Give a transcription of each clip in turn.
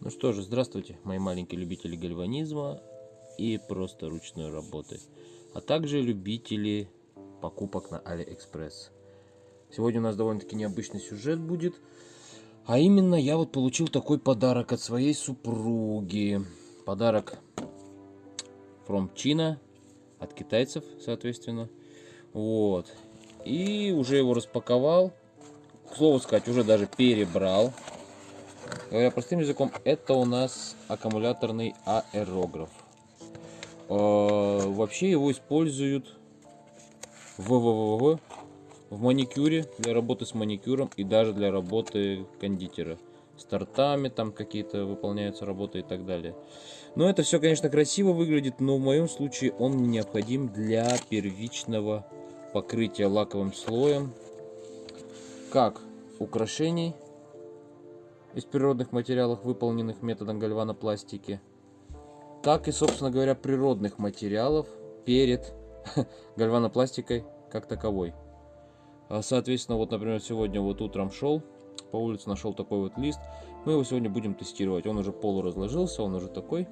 Ну что же, здравствуйте, мои маленькие любители гальванизма и просто ручной работы, а также любители покупок на Алиэкспресс. Сегодня у нас довольно-таки необычный сюжет будет, а именно я вот получил такой подарок от своей супруги. Подарок from China, от китайцев, соответственно. Вот. И уже его распаковал. К слову сказать, уже даже перебрал. Говоря простым языком, это у нас аккумуляторный аэрограф. Э, вообще его используют в, в, в, в маникюре, для работы с маникюром и даже для работы кондитера. С тортами там какие-то выполняются работы и так далее. Но это все, конечно, красиво выглядит, но в моем случае он необходим для первичного покрытия лаковым слоем. Как украшений из природных материалов, выполненных методом гальванопластики, так и, собственно говоря, природных материалов перед гальванопластикой как таковой. А, соответственно, вот, например, сегодня вот утром шел, по улице нашел такой вот лист. Мы его сегодня будем тестировать. Он уже полуразложился, он уже такой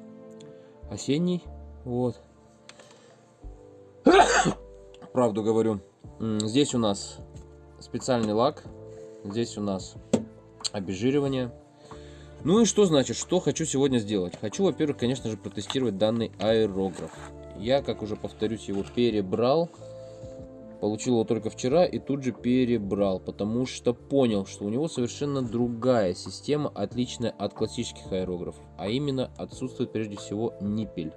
осенний. Вот. Правду говорю. Здесь у нас специальный лак. Здесь у нас обезжиривание. Ну и что значит, что хочу сегодня сделать? Хочу, во-первых, конечно же, протестировать данный аэрограф. Я, как уже повторюсь, его перебрал. Получил его только вчера и тут же перебрал, потому что понял, что у него совершенно другая система, отличная от классических аэрографов. А именно отсутствует прежде всего ниппель.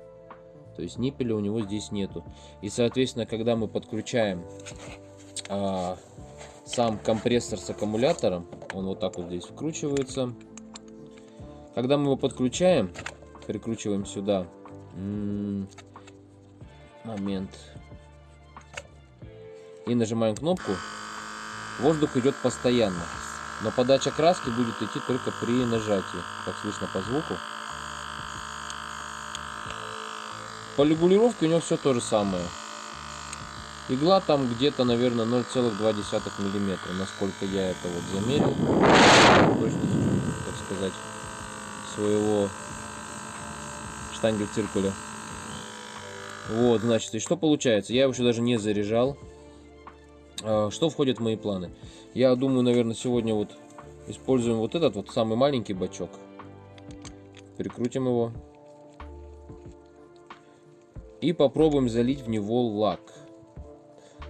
То есть ниппеля у него здесь нету. И, соответственно, когда мы подключаем а, сам компрессор с аккумулятором, он вот так вот здесь вкручивается. Когда мы его подключаем, прикручиваем сюда. Момент. И нажимаем кнопку. Воздух идет постоянно. Но подача краски будет идти только при нажатии, как слышно по звуку. По регулировке у него все то же самое. Игла там где-то, наверное, 0,2 миллиметра, насколько я это вот замерил. Точно, так сказать, своего штангель циркуля. Вот, значит, и что получается? Я его еще даже не заряжал. А, что входит в мои планы? Я думаю, наверное, сегодня вот используем вот этот вот самый маленький бачок. Прикрутим его. И попробуем залить в него лак.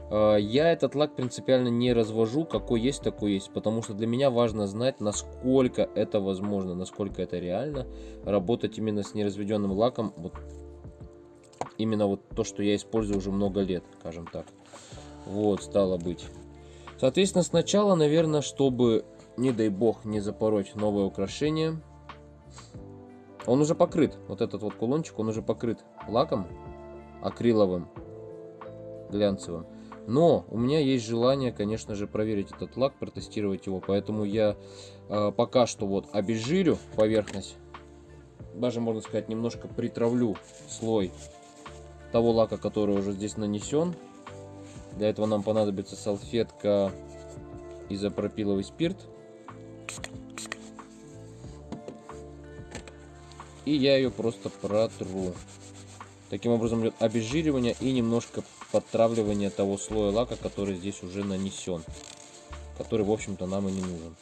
А, я этот лак принципиально не развожу, какой есть, такой есть, потому что для меня важно знать, насколько это возможно, насколько это реально, работать именно с неразведенным лаком, вот именно вот то, что я использую уже много лет, скажем так. Вот, стало быть. Соответственно, сначала, наверное, чтобы, не дай бог, не запороть новое украшение, он уже покрыт, вот этот вот кулончик, он уже покрыт лаком акриловым, глянцевым. Но у меня есть желание, конечно же, проверить этот лак, протестировать его. Поэтому я э, пока что вот обезжирю поверхность. Даже, можно сказать, немножко притравлю слой того лака, который уже здесь нанесен. Для этого нам понадобится салфетка изопропиловый спирт. И я ее просто протру. Таким образом идет обезжиривание и немножко подтравливание того слоя лака, который здесь уже нанесен. Который, в общем-то, нам и не нужен.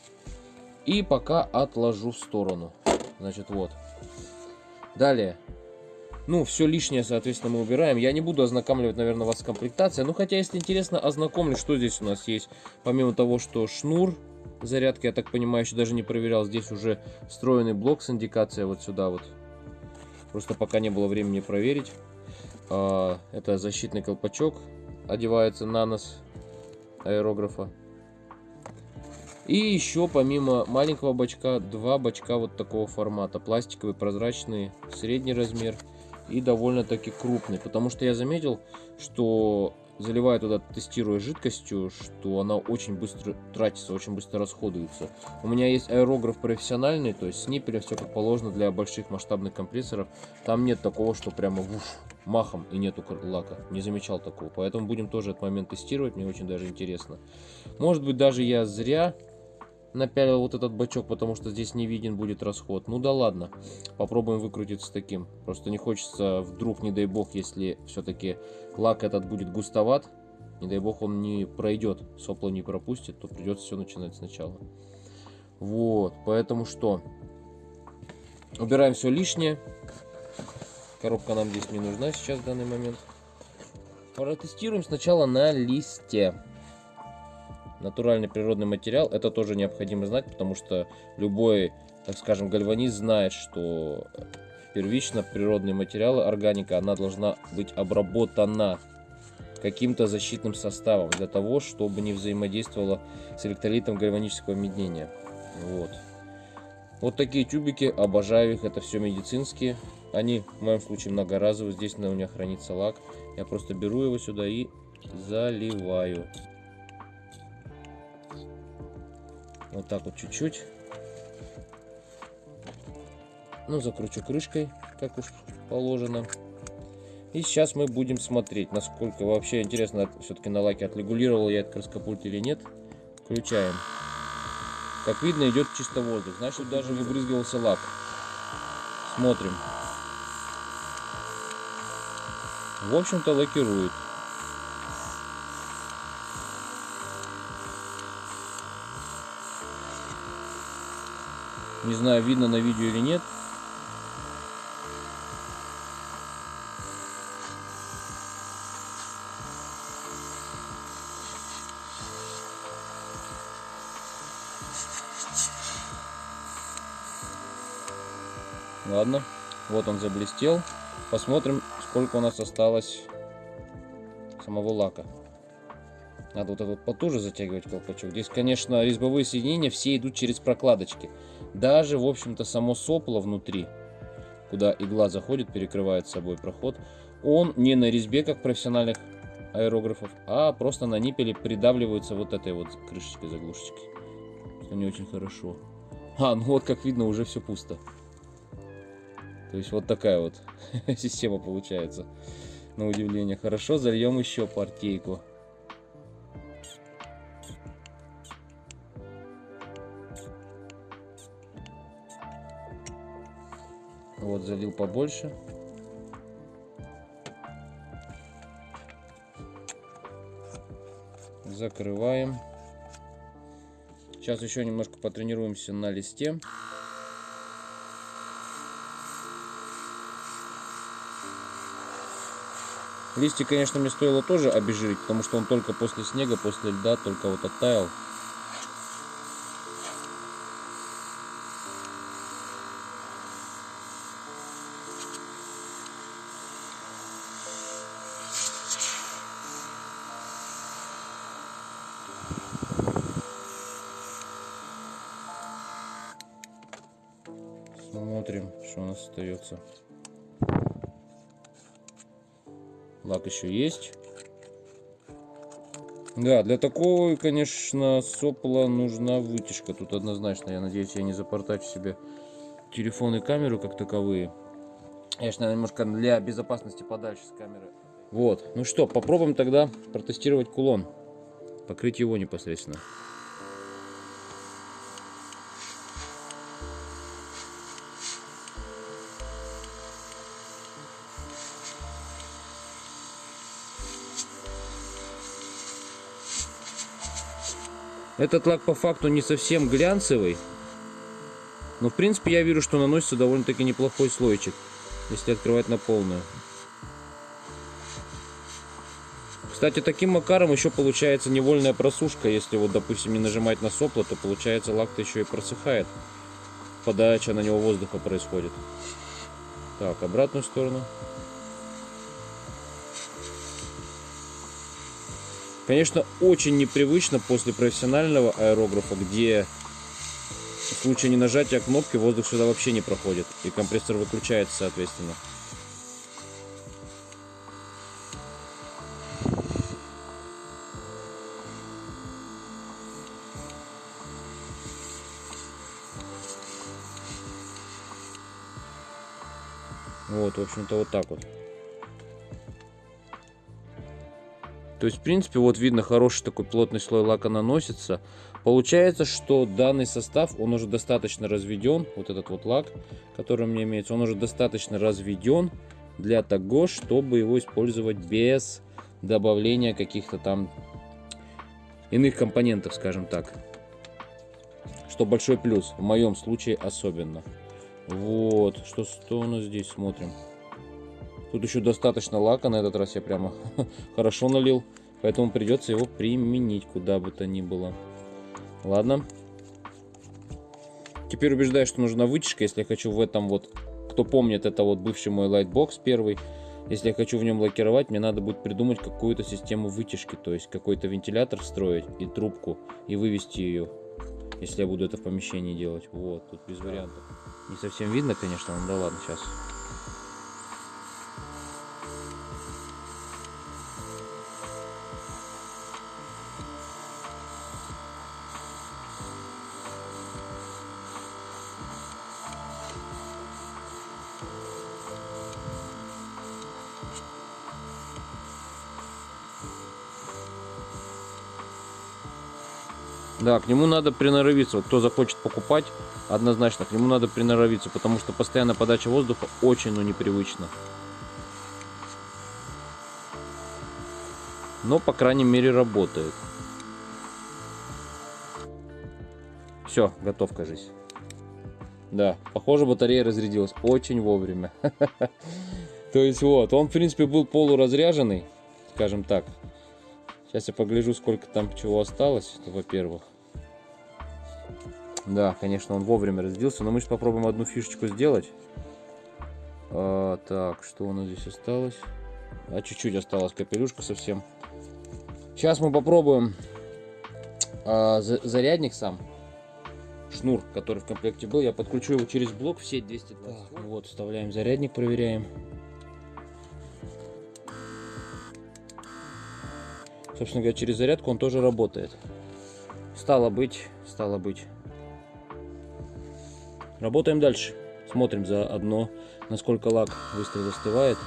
И пока отложу в сторону. Значит, вот. Далее. Ну, все лишнее, соответственно, мы убираем. Я не буду ознакомливать, наверное, вас с комплектацией. Ну, хотя, если интересно, ознакомлю, что здесь у нас есть. Помимо того, что шнур зарядки, я так понимаю, еще даже не проверял. Здесь уже встроенный блок с индикацией вот сюда вот. Просто пока не было времени проверить. А, это защитный колпачок. Одевается на нос аэрографа. И еще помимо маленького бачка, два бачка вот такого формата. Пластиковый, прозрачный, средний размер и довольно-таки крупный. Потому что я заметил, что заливая туда, тестируя жидкостью, что она очень быстро тратится, очень быстро расходуется. У меня есть аэрограф профессиональный, то есть с ниппелем все как положено для больших масштабных компрессоров. Там нет такого, что прямо вуш, махом и нету лака. Не замечал такого. Поэтому будем тоже этот момент тестировать, мне очень даже интересно. Может быть даже я зря напялил вот этот бачок, потому что здесь не виден будет расход. Ну да ладно, попробуем выкрутиться таким. Просто не хочется, вдруг, не дай бог, если все-таки лак этот будет густоват, не дай бог он не пройдет, сопло не пропустит, то придется все начинать сначала. Вот, поэтому что? Убираем все лишнее. Коробка нам здесь не нужна сейчас в данный момент. Протестируем сначала на листе. Натуральный природный материал, это тоже необходимо знать, потому что любой, так скажем, гальванист знает, что первично природные материалы, органика, она должна быть обработана каким-то защитным составом для того, чтобы не взаимодействовала с электролитом гальванического меднения. Вот. Вот такие тюбики, обожаю их, это все медицинские. Они в моем случае многоразовые, здесь у меня хранится лак. Я просто беру его сюда и заливаю. Вот так вот чуть-чуть. Ну, закручу крышкой, как уж положено. И сейчас мы будем смотреть, насколько вообще интересно, все-таки на лаке отрегулировал я этот краскопульт или нет. Включаем. Как видно, идет чисто воздух. Значит, даже не брызгивался лак. Смотрим. В общем-то, лакирует. Не знаю, видно на видео или нет. Ладно, вот он заблестел. Посмотрим, сколько у нас осталось самого лака. Надо вот этот потуже затягивать колпачок. Здесь, конечно, резьбовые соединения все идут через прокладочки. Даже, в общем-то, само сопло внутри, куда игла заходит, перекрывает собой проход, он не на резьбе, как профессиональных аэрографов, а просто на ниппеле придавливается вот этой вот крышечкой, заглушечкой. Что не очень хорошо. А, ну вот, как видно, уже все пусто. То есть вот такая вот система получается. На удивление. Хорошо, зальем еще партейку. Вот, залил побольше. Закрываем. Сейчас еще немножко потренируемся на листе. Листья, конечно, мне стоило тоже обезжирить, потому что он только после снега, после льда, только вот оттаял. Смотрим, что у нас остается. Лак еще есть. Да, для такого, конечно, сопла нужна вытяжка. Тут однозначно, я надеюсь, я не запортачу себе телефон и камеру как таковые. Конечно, немножко для безопасности подальше с камеры. Вот, ну что, попробуем тогда протестировать кулон. Покрыть его непосредственно. Этот лак по факту не совсем глянцевый. Но в принципе я вижу, что наносится довольно-таки неплохой слойчик, если открывать на полную. Кстати, таким макаром еще получается невольная просушка. Если вот, допустим, не нажимать на сопло, то получается лак-то еще и просыхает. Подача на него воздуха происходит. Так, обратную сторону. Конечно, очень непривычно после профессионального аэрографа, где в случае ненажатия кнопки воздух сюда вообще не проходит. И компрессор выключается, соответственно. Вот, в общем-то, вот так вот. То есть, в принципе, вот видно, хороший такой плотный слой лака наносится. Получается, что данный состав, он уже достаточно разведен. Вот этот вот лак, который у меня имеется, он уже достаточно разведен для того, чтобы его использовать без добавления каких-то там иных компонентов, скажем так. Что большой плюс, в моем случае особенно. Вот, что, что у нас здесь, смотрим. Тут еще достаточно лака, на этот раз я прямо хорошо налил. Поэтому придется его применить куда бы то ни было. Ладно. Теперь убеждаюсь, что нужна вытяжка, если я хочу в этом вот... Кто помнит, это вот бывший мой лайтбокс первый. Если я хочу в нем лакировать, мне надо будет придумать какую-то систему вытяжки. То есть какой-то вентилятор встроить и трубку, и вывести ее. Если я буду это в помещении делать. Вот, тут без вариантов. Не совсем видно, конечно, но да ладно, сейчас. Да, к нему надо приноровиться. Вот кто захочет покупать, однозначно к нему надо приноровиться, потому что постоянная подача воздуха очень, ну, непривычно. Но, по крайней мере, работает. Все, готов, кажись. Да, похоже, батарея разрядилась очень вовремя. То есть вот, он, в принципе, был полуразряженный, скажем так. Сейчас я погляжу, сколько там чего осталось, во-первых. Да, конечно, он вовремя разделился, но мы сейчас попробуем одну фишечку сделать. А, так, что у нас здесь осталось? А чуть-чуть осталось капелюшка совсем. Сейчас мы попробуем а, зарядник сам. Шнур, который в комплекте был. Я подключу его через блок в сеть 220. Так, вот, вставляем зарядник, проверяем. Собственно говоря, через зарядку он тоже работает. Стало быть, стало быть. Работаем дальше. Смотрим заодно, насколько лак быстро застывает.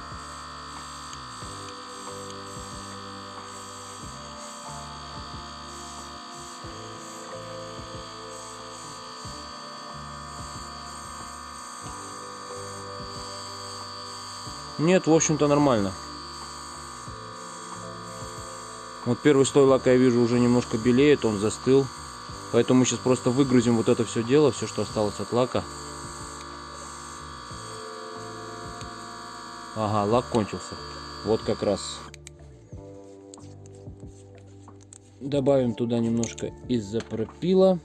Нет, в общем-то нормально. Вот первый слой лака я вижу уже немножко белеет, он застыл. Поэтому мы сейчас просто выгрузим вот это все дело, все, что осталось от лака. Ага, лак кончился. Вот как раз. Добавим туда немножко изопропила.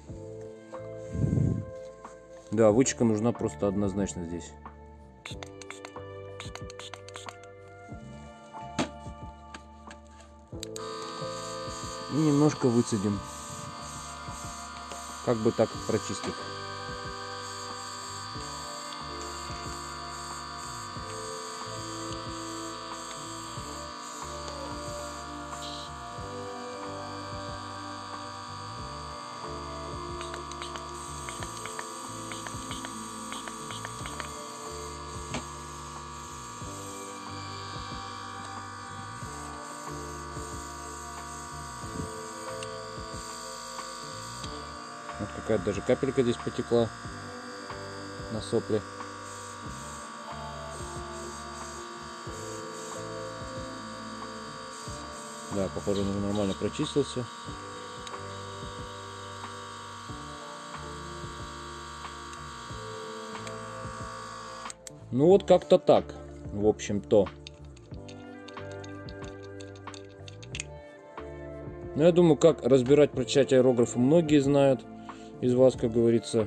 Да, вычка нужна просто однозначно здесь. И немножко выцедим как бы так прочистить. Даже капелька здесь потекла на сопле. Да, похоже, он нормально прочистился. Ну вот как-то так, в общем-то. Ну, я думаю, как разбирать прочать аэрографы многие знают из вас, как говорится,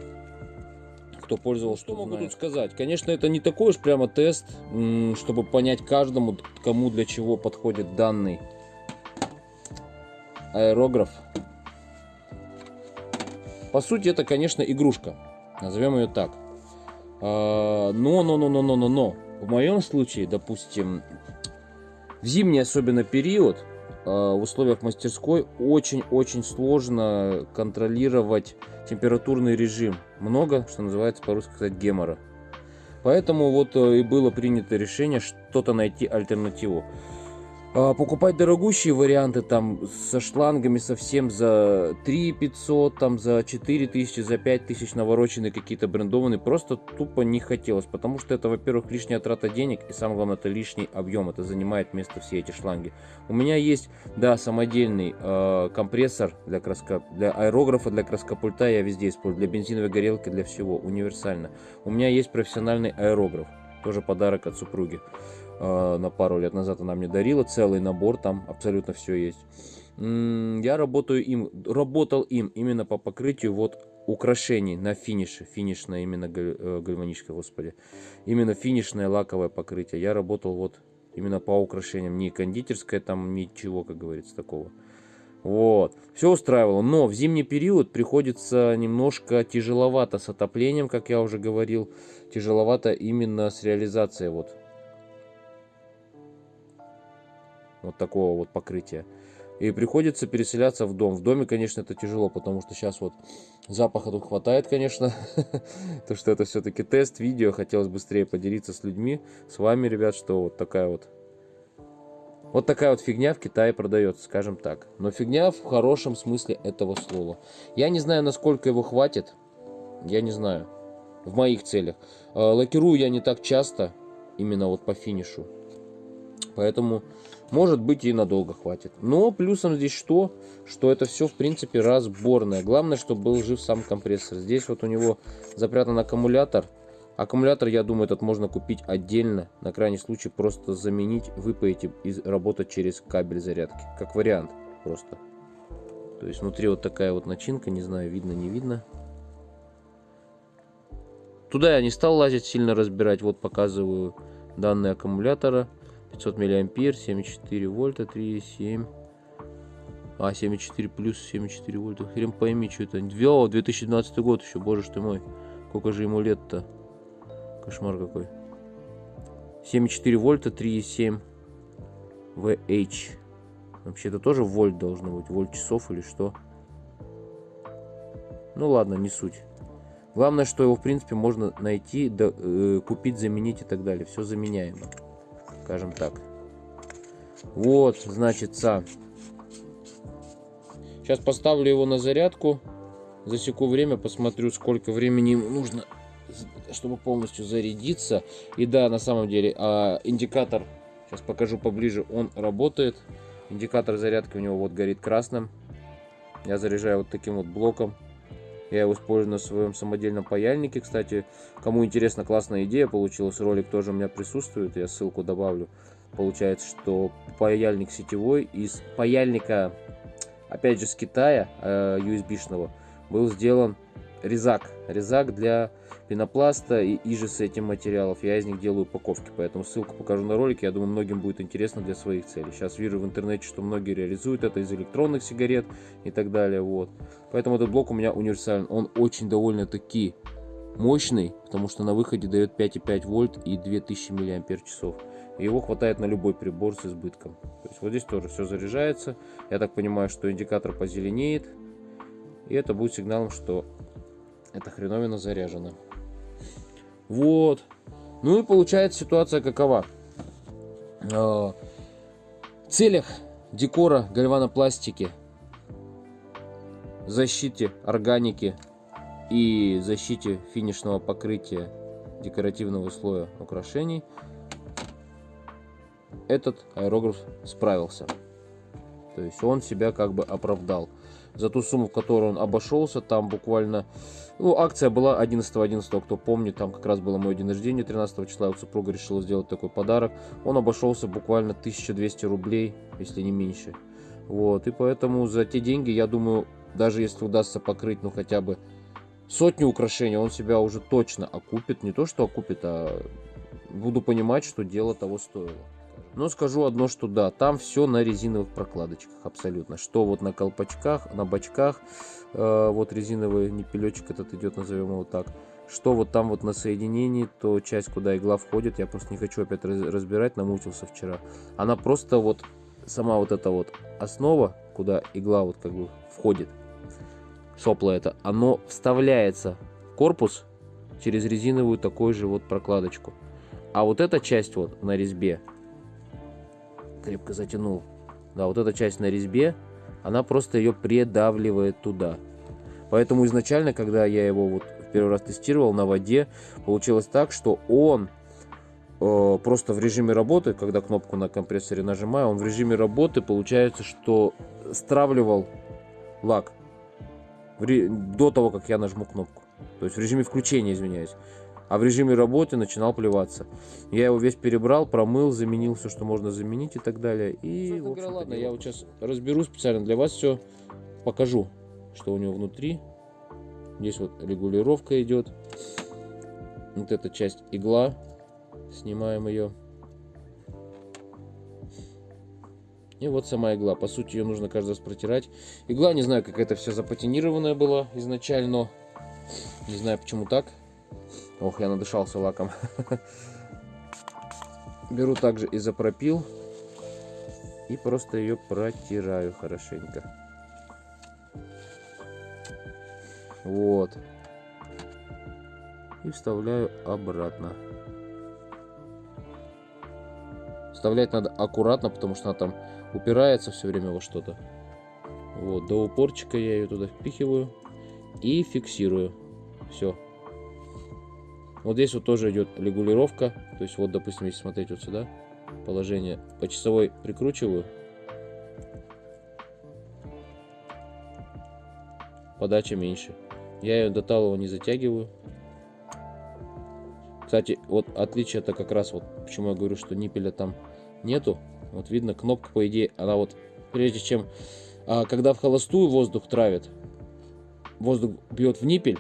кто пользовался, что могу тут сказать. Конечно, это не такой уж прямо тест, чтобы понять каждому, кому для чего подходит данный аэрограф. По сути, это, конечно, игрушка. Назовем ее так. А, но, но, но, но, но, но, но. В моем случае, допустим, в зимний особенно период, а, в условиях мастерской очень-очень сложно контролировать температурный режим. Много, что называется по-русски сказать, гемора. Поэтому вот э, и было принято решение что-то найти альтернативу. А, покупать дорогущие варианты там со шлангами совсем за 3 500, там за 4 тысячи, за 5 тысяч навороченные какие-то брендованные просто тупо не хотелось, потому что это, во-первых, лишняя трата денег и самое главное, это лишний объем, это занимает место все эти шланги. У меня есть, да, самодельный э, компрессор для, краска, для аэрографа, для краскопульта я везде использую, для бензиновой горелки, для всего, универсально. У меня есть профессиональный аэрограф, тоже подарок от супруги. Э, на пару лет назад она мне дарила целый набор, там абсолютно все есть. Я работаю им, работал им именно по покрытию вот украшений на финише, финишное именно э, гальваническое, господи, именно финишное лаковое покрытие. Я работал вот именно по украшениям, не кондитерское там, ничего, как говорится, такого. Вот, все устраивало, но в зимний период приходится немножко тяжеловато с отоплением, как я уже говорил, тяжеловато именно с реализацией вот вот такого вот покрытия. И приходится переселяться в дом. В доме, конечно, это тяжело, потому что сейчас вот запаха тут хватает, конечно. То, что это все-таки тест, видео. Хотелось быстрее поделиться с людьми, с вами, ребят, что вот такая вот... Вот такая вот фигня в Китае продается, скажем так. Но фигня в хорошем смысле этого слова. Я не знаю, насколько его хватит. Я не знаю. В моих целях. Э, лакирую я не так часто, именно вот по финишу. Поэтому может быть и надолго хватит. Но плюсом здесь что? Что это все в принципе разборное. Главное, чтобы был жив сам компрессор. Здесь вот у него запрятан аккумулятор. Аккумулятор, я думаю, этот можно купить отдельно. На крайний случай просто заменить, выпаять и работать через кабель зарядки. Как вариант просто. То есть внутри вот такая вот начинка. Не знаю, видно, не видно. Туда я не стал лазить, сильно разбирать. Вот показываю данные аккумулятора. 500 миллиампер 74 вольта 3,7 а 74 плюс 74 вольта. Хрен пойми что это. О, 2012 год еще боже что мой. Сколько же ему лет-то? Кошмар какой. 74 вольта 3,7 VH вообще это тоже вольт должно быть вольт часов или что? Ну ладно не суть. Главное что его в принципе можно найти да, э, купить заменить и так далее. Все заменяемо скажем так. Вот, значит, Сейчас поставлю его на зарядку. Засеку время, посмотрю, сколько времени ему нужно, чтобы полностью зарядиться. И да, на самом деле, а, индикатор, сейчас покажу поближе, он работает. Индикатор зарядки у него вот горит красным. Я заряжаю вот таким вот блоком. Я его использую на своем самодельном паяльнике. Кстати, кому интересно, классная идея получилась. Ролик тоже у меня присутствует. Я ссылку добавлю. Получается, что паяльник сетевой из паяльника, опять же, с Китая, э, USB-шного, был сделан резак. Резак для пенопласта и иже с этим материалов. Я из них делаю упаковки, поэтому ссылку покажу на ролик. Я думаю, многим будет интересно для своих целей. Сейчас вижу в интернете, что многие реализуют это из электронных сигарет и так далее. Вот. Поэтому этот блок у меня универсальный. Он очень довольно-таки мощный, потому что на выходе дает 5,5 вольт и 2000 миллиампер часов. И его хватает на любой прибор с избытком. То есть вот здесь тоже все заряжается. Я так понимаю, что индикатор позеленеет. И это будет сигналом, что эта хреновина заряжена. Вот. Ну и получается ситуация какова. А, в целях декора гальванопластики, защите органики и защите финишного покрытия декоративного слоя украшений этот аэрограф справился. То есть он себя как бы оправдал. За ту сумму, в которую он обошелся, там буквально ну, акция была 11.11, 11, кто помнит, там как раз было мое день рождения, 13 числа, вот супруга решила сделать такой подарок. Он обошелся буквально 1200 рублей, если не меньше. Вот, и поэтому за те деньги, я думаю, даже если удастся покрыть, ну, хотя бы сотню украшений, он себя уже точно окупит. Не то, что окупит, а буду понимать, что дело того стоило. Но скажу одно, что да, там все на резиновых прокладочках абсолютно. Что вот на колпачках, на бачках, э, вот резиновый непелечек этот идет, назовем его так. Что вот там вот на соединении, то часть, куда игла входит, я просто не хочу опять разбирать, намучился вчера. Она просто вот, сама вот эта вот основа, куда игла вот как бы входит, сопло это, оно вставляется в корпус через резиновую такую же вот прокладочку. А вот эта часть вот на резьбе, крепко затянул. Да, вот эта часть на резьбе, она просто ее придавливает туда. Поэтому изначально, когда я его вот в первый раз тестировал на воде, получилось так, что он э, просто в режиме работы, когда кнопку на компрессоре нажимаю, он в режиме работы получается, что стравливал лак до того, как я нажму кнопку. То есть в режиме включения, извиняюсь. А в режиме работы начинал плеваться. Я его весь перебрал, промыл, заменил все, что можно заменить и так далее. И, в общем ладно, я вот сейчас разберу специально для вас все, покажу, что у него внутри. Здесь вот регулировка идет. Вот эта часть игла. Снимаем ее. И вот сама игла. По сути, ее нужно каждый раз протирать. Игла, не знаю, как это все запатинированная была изначально. Не знаю, почему так. Ох, я надышался лаком. Беру также изопропил. И просто ее протираю хорошенько. Вот. И вставляю обратно. Вставлять надо аккуратно, потому что она там упирается все время во что-то. Вот, до упорчика я ее туда впихиваю и фиксирую. Все. Вот здесь вот тоже идет регулировка. То есть вот, допустим, если смотреть вот сюда, положение по часовой прикручиваю. Подача меньше. Я ее до талого не затягиваю. Кстати, вот отличие это как раз вот, почему я говорю, что ниппеля там нету. Вот видно, кнопка, по идее, она вот, прежде чем, а, когда в холостую воздух травит, воздух бьет в ниппель,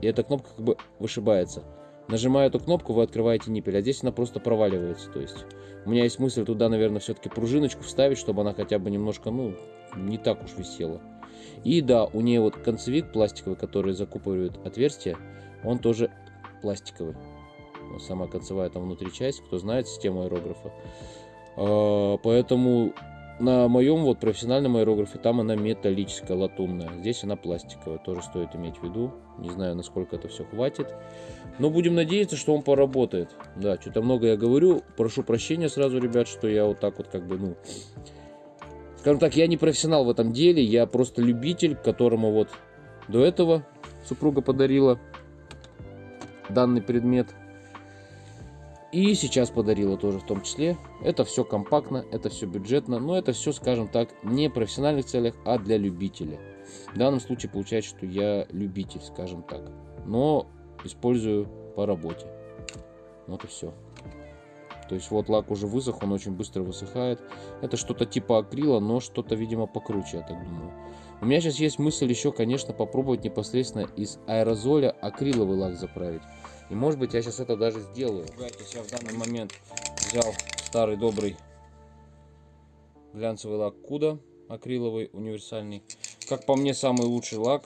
и эта кнопка как бы вышибается. Нажимая эту кнопку, вы открываете ниппель, а здесь она просто проваливается. То есть у меня есть мысль туда, наверное, все-таки пружиночку вставить, чтобы она хотя бы немножко, ну, не так уж висела. И да, у нее вот концевик пластиковый, который закупоривает отверстие, он тоже пластиковый. Сама концевая там внутри часть, кто знает систему аэрографа. А, поэтому на моем вот профессиональном аэрографе там она металлическая, латунная. Здесь она пластиковая, тоже стоит иметь в виду. Не знаю, насколько это все хватит. Но будем надеяться, что он поработает. Да, что-то много я говорю. Прошу прощения сразу, ребят, что я вот так вот как бы, ну... Скажем так, я не профессионал в этом деле. Я просто любитель, которому вот до этого супруга подарила данный предмет. И сейчас подарила тоже в том числе. Это все компактно, это все бюджетно, но это все, скажем так, не в профессиональных целях, а для любителя. В данном случае получается, что я любитель, скажем так. Но использую по работе. Вот и все. То есть вот лак уже высох, он очень быстро высыхает. Это что-то типа акрила, но что-то, видимо, покруче, я так думаю. У меня сейчас есть мысль еще, конечно, попробовать непосредственно из аэрозоля акриловый лак заправить. И может быть я сейчас это даже сделаю. Я в данный момент взял старый добрый глянцевый лак Куда акриловый, универсальный. Как по мне, самый лучший лак.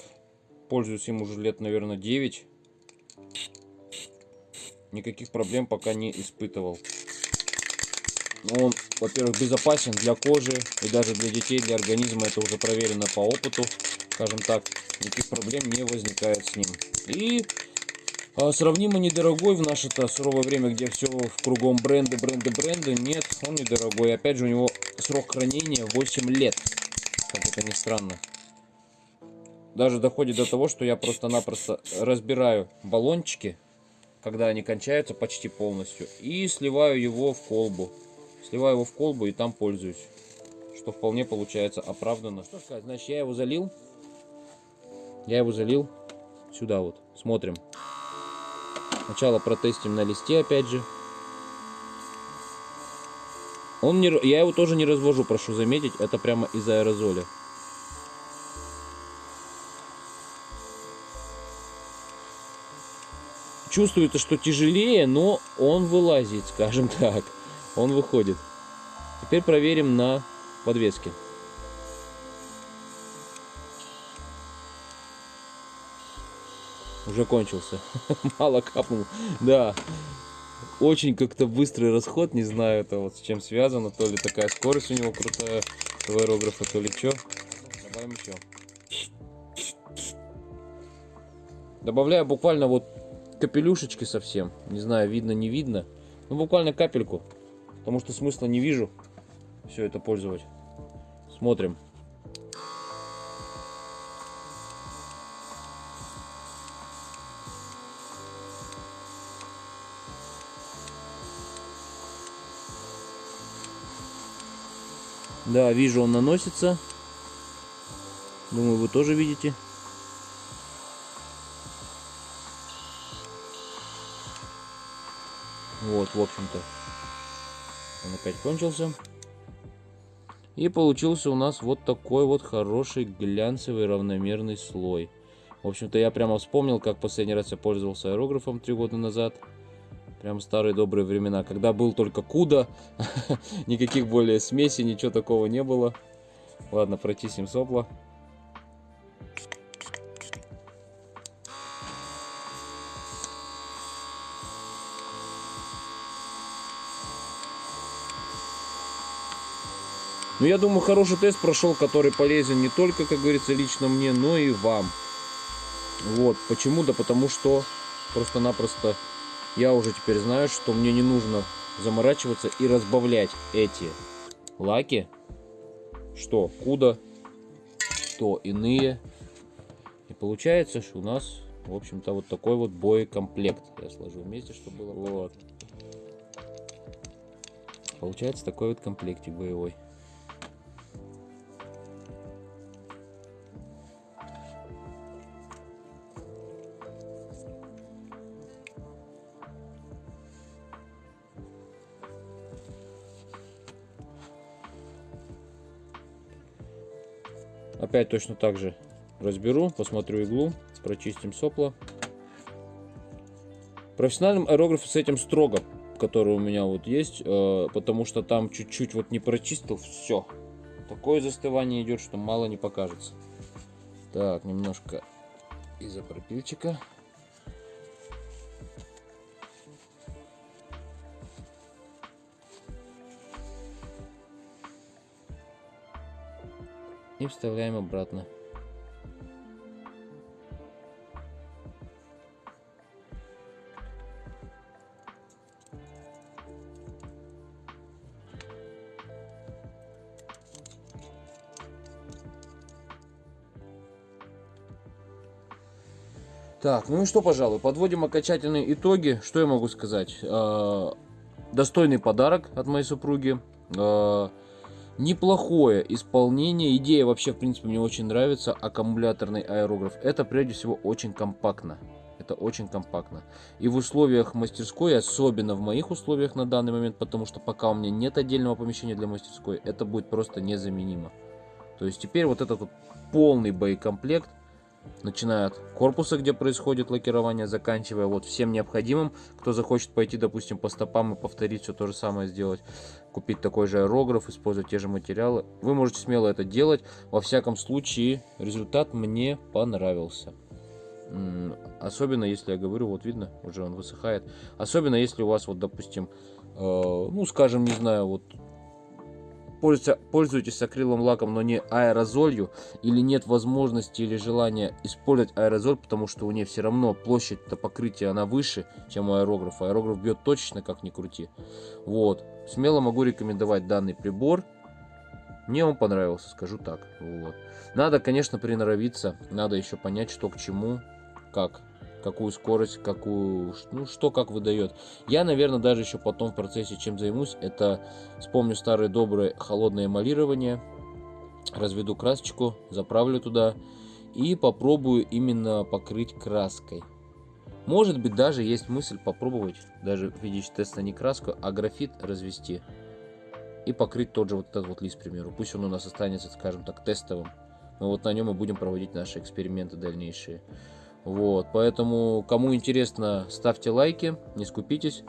Пользуюсь им уже лет, наверное, 9. Никаких проблем пока не испытывал. Он, во-первых, безопасен для кожи и даже для детей, для организма. Это уже проверено по опыту, скажем так. Никаких проблем не возникает с ним. И сравнимо недорогой в наше-то суровое время, где все в кругом бренды, бренды, бренды. Нет, он недорогой. Опять же, у него срок хранения 8 лет. Как это ни странно. Даже доходит до того, что я просто-напросто разбираю баллончики, когда они кончаются почти полностью, и сливаю его в колбу. Сливаю его в колбу и там пользуюсь. Что вполне получается оправданно. Что сказать, значит, я его залил. Я его залил сюда вот. Смотрим. Сначала протестим на листе, опять же. Он не, я его тоже не развожу, прошу заметить. Это прямо из аэрозоля. Чувствуется, что тяжелее, но он вылазит, скажем так. Он выходит. Теперь проверим на подвеске. Уже кончился. Мало капнул. Да. Очень как-то быстрый расход. Не знаю, это вот с чем связано. То ли такая скорость у него крутая у аэрографа, то ли что. Добавим еще. Добавляю буквально вот капелюшечки совсем. Не знаю, видно, не видно. Ну, буквально капельку. Потому что смысла не вижу. все это пользовать. Смотрим. Да, вижу, он наносится. Думаю, вы тоже видите. Вот, в общем-то, он опять кончился. И получился у нас вот такой вот хороший глянцевый равномерный слой. В общем-то, я прямо вспомнил, как последний раз я пользовался аэрографом три года назад. Прям старые добрые времена, когда был только куда, никаких более смесей, ничего такого не было. Ладно, протиснем сопла. Ну, я думаю, хороший тест прошел, который полезен не только, как говорится, лично мне, но и вам. Вот, почему? Да потому что просто-напросто я уже теперь знаю, что мне не нужно заморачиваться и разбавлять эти лаки, что куда, что иные. И получается, что у нас, в общем-то, вот такой вот боекомплект. Я сложу вместе, чтобы было. Вот. Получается такой вот комплектик боевой. Опять точно так же разберу, посмотрю иглу, прочистим сопла. Профессиональным аэрографом с этим строго, который у меня вот есть, э, потому что там чуть-чуть вот не прочистил, все. Такое застывание идет, что мало не покажется. Так, немножко изопропильчика. Вставляем обратно. Так, ну и что, пожалуй, подводим окончательные итоги. Что я могу сказать? Э, достойный подарок от моей супруги. Неплохое исполнение. Идея вообще, в принципе, мне очень нравится. Аккумуляторный аэрограф. Это, прежде всего, очень компактно. Это очень компактно. И в условиях мастерской, особенно в моих условиях на данный момент, потому что пока у меня нет отдельного помещения для мастерской, это будет просто незаменимо. То есть теперь вот этот вот полный боекомплект начиная от корпуса, где происходит лакирование, заканчивая вот всем необходимым. Кто захочет пойти, допустим, по стопам и повторить все то же самое сделать, купить такой же аэрограф, использовать те же материалы, вы можете смело это делать. Во всяком случае, результат мне понравился. Особенно если я говорю, вот видно, уже он высыхает. Особенно если у вас, вот, допустим, э, ну, скажем, не знаю, вот пользуетесь акриловым лаком, но не аэрозолью, или нет возможности или желания использовать аэрозоль, потому что у нее все равно площадь покрытия она выше, чем у аэрографа. Аэрограф бьет точечно, как ни крути. Вот. Смело могу рекомендовать данный прибор. Мне он понравился, скажу так. Вот. Надо, конечно, приноровиться. Надо еще понять, что к чему, как какую скорость, какую, ну, что как выдает. Я, наверное, даже еще потом в процессе чем займусь, это вспомню старое доброе холодное эмалирование, разведу красочку, заправлю туда и попробую именно покрыть краской. Может быть, даже есть мысль попробовать, даже в виде теста не краску, а графит развести и покрыть тот же вот этот вот лист, к примеру. Пусть он у нас останется, скажем так, тестовым. Мы вот на нем и будем проводить наши эксперименты дальнейшие. Вот, поэтому, кому интересно, ставьте лайки, не скупитесь,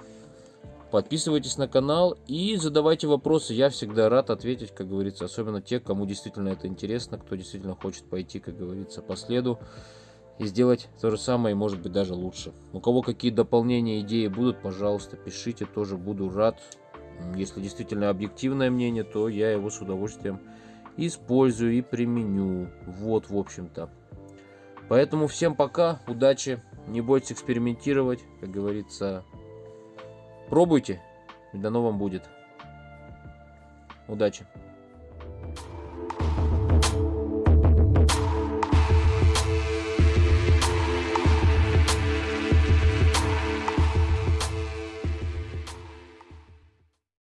подписывайтесь на канал и задавайте вопросы. Я всегда рад ответить, как говорится, особенно те, кому действительно это интересно, кто действительно хочет пойти, как говорится, по следу и сделать то же самое, и может быть даже лучше. У кого какие дополнения, идеи будут, пожалуйста, пишите, тоже буду рад. Если действительно объективное мнение, то я его с удовольствием использую и применю. Вот, в общем-то. Поэтому всем пока, удачи, не бойтесь экспериментировать, как говорится, пробуйте, и дано вам будет. Удачи!